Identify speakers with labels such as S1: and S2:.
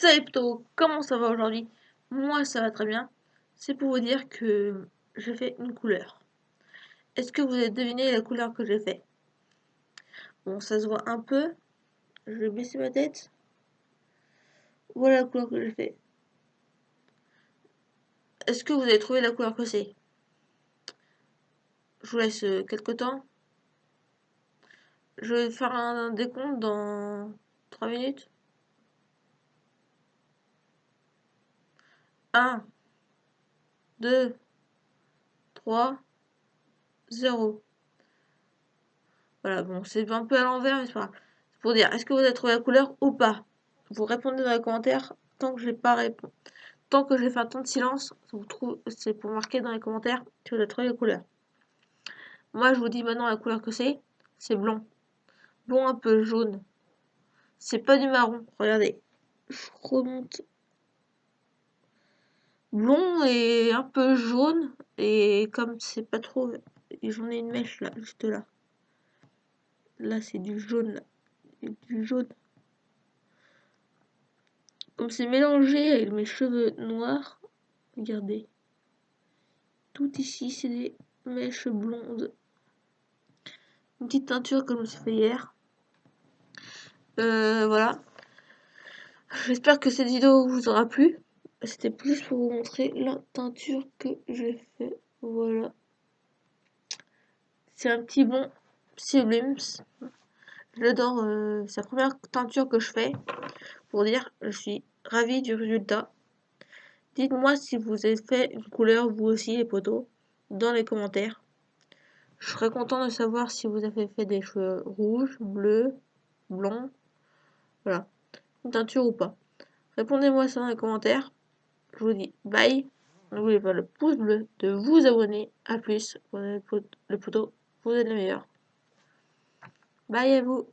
S1: Salut plutôt, comment ça va aujourd'hui? Moi ça va très bien. C'est pour vous dire que j'ai fait une couleur. Est-ce que vous avez deviné la couleur que j'ai fait Bon, ça se voit un peu. Je vais baisser ma tête. Voilà la couleur que j'ai fait. Est-ce que vous avez trouvé la couleur que c'est? Je vous laisse euh, quelques temps. Je vais faire un décompte dans 3 minutes. 1, 2, 3, 0. Voilà, bon, c'est un peu à l'envers, mais c'est pas pour dire, est-ce que vous avez trouvé la couleur ou pas? Vous répondez dans les commentaires. Tant que j'ai pas répondu, tant que j'ai fait un temps de silence, c'est pour marquer dans les commentaires que vous avez trouvé la couleur. Moi, je vous dis maintenant la couleur que c'est. C'est blond. Blond un peu jaune. C'est pas du marron. Regardez. Je remonte blond et un peu jaune. Et comme c'est pas trop... J'en ai une mèche là, juste là. Là, c'est du jaune. Du jaune. Comme c'est mélangé avec mes cheveux noirs. Regardez. Tout ici, c'est des mèches blondes. Une petite teinture que je fait hier. Euh, voilà. J'espère que cette vidéo vous aura plu. C'était plus pour vous montrer la teinture que j'ai fait. Voilà. C'est un petit bon Sublimes. J'adore. Euh, c'est la première teinture que je fais. Pour dire, je suis ravie du résultat. Dites-moi si vous avez fait une couleur, vous aussi, les poteaux, dans les commentaires. Je serais content de savoir si vous avez fait des cheveux rouges, bleus, blonds. Voilà. Une teinture ou pas. Répondez-moi ça dans les commentaires. Je vous dis bye. N'oubliez pas le pouce bleu, de vous abonner. A plus. Le poteau, vous êtes le meilleur. Bye à vous.